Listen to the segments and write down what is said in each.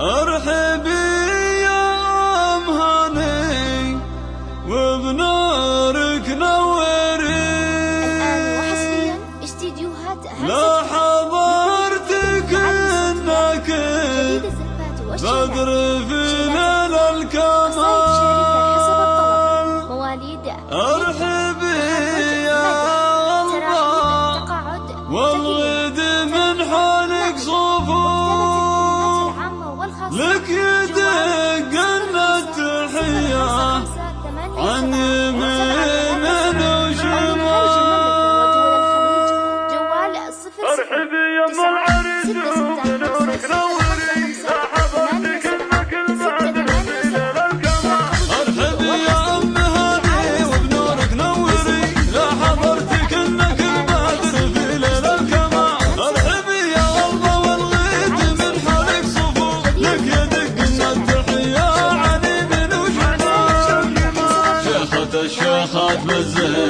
أرحب Look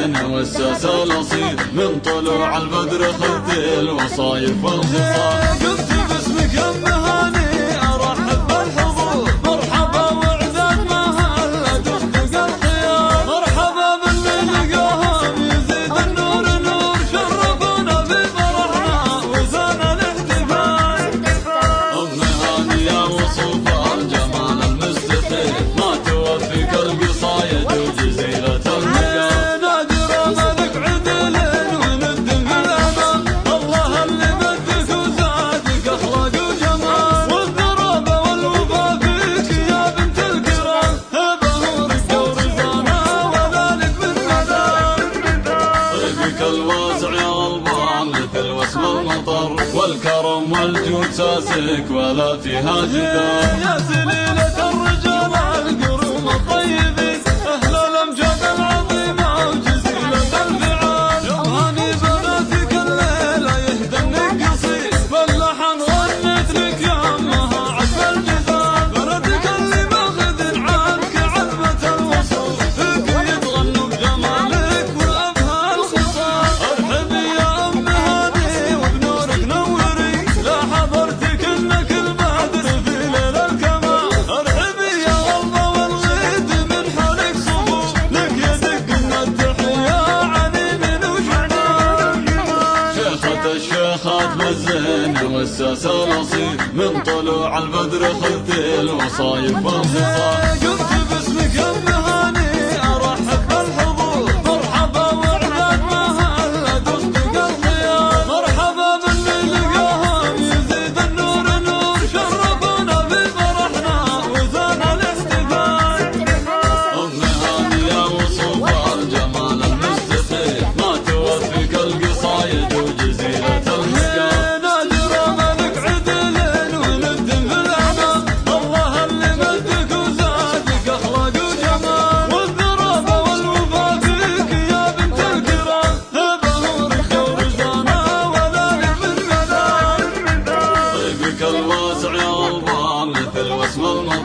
الدنيا والساسة الأصيل من طلوع البدر خذ الوصايف والخصال. الوسع يا البحر مثل وسم المطر والكرم والجود ساسك ولا فيها جدار يا سليلة خاف الزين والساس الاصيل من طلوع البدر خذت الوصايب والخصال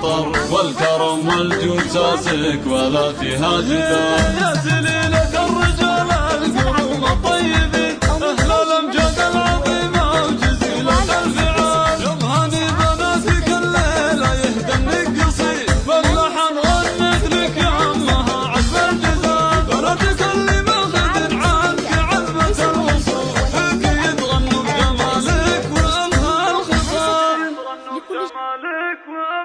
النظر والكرم والجود ساسك ولا فيها جدال يا سليلة الرجال القرون الطيبين أهل الأمجاد العظيمة وجزيلة الفعال يضهني بناتك الليلة يهدى قصير فاللحن غنت لك يا عمها عجب الجزال بناتك اللي ماخذ عنك علبة الوصول أكيد غنوا بجمالك وأنهى الخصال. وانها وأنهى